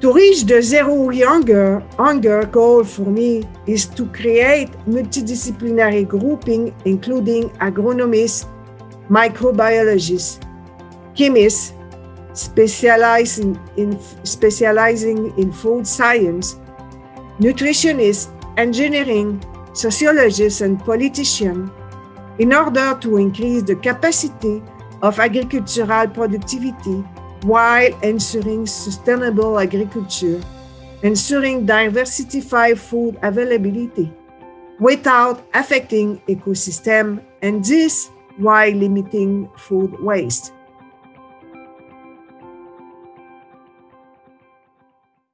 To reach the zero hunger, hunger goal for me is to create multidisciplinary grouping including agronomists, microbiologists, chemists, specializing in, specializing in food science, nutritionists, engineering, sociologists, and politicians in order to increase the capacity of agricultural productivity while ensuring sustainable agriculture, ensuring diversified food availability without affecting ecosystem and this while limiting food waste.